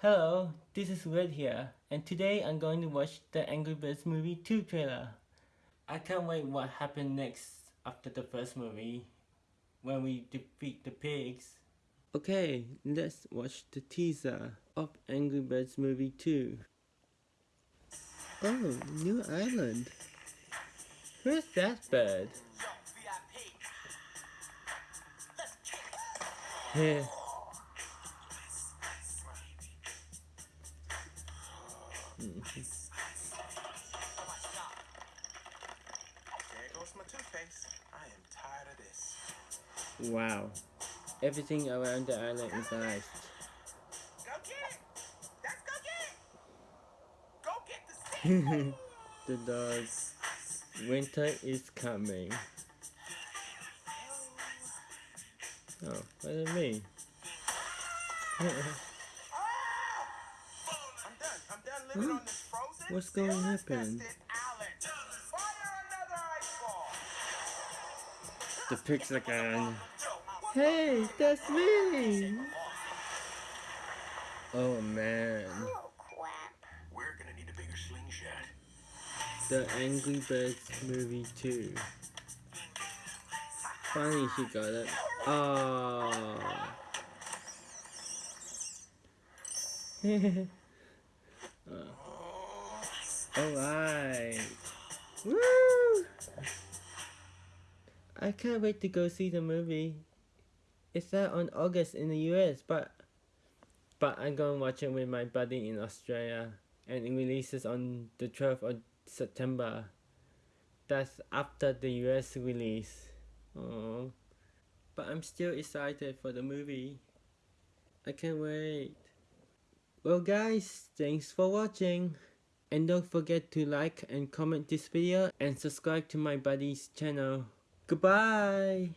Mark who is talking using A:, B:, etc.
A: Hello, this is Red here, and today I'm going to watch the Angry Birds movie 2 trailer. I can't wait what happened next after the first movie, when we defeat the pigs. Okay, let's watch the teaser of Angry Birds movie 2. Oh, new island. Where's that bird? Here.
B: There goes my toothpaste. I am tired of this.
A: Wow. Everything around the island is nice.
B: Go get it! That's go get it! Go get the
A: the dog. Winter is coming. Oh, what is me?
B: I'm done. I'm done living on this frozen,
A: What's going to happen?
B: ill-infested island. Fire another ice ball!
A: the pigs again. Hey, that's me! Oh man.
C: Oh, crap.
B: We're gonna need a bigger slingshot.
A: The Angry Birds movie 2. Finally she got it. Oh. Uh. Alright. Woo! I can't wait to go see the movie. It's out on August in the US, but but I'm gonna watch it with my buddy in Australia, and it releases on the 12th of September. That's after the US release. Oh, but I'm still excited for the movie. I can't wait. Well guys, thanks for watching. And don't forget to like and comment this video and subscribe to my buddy's channel. Goodbye!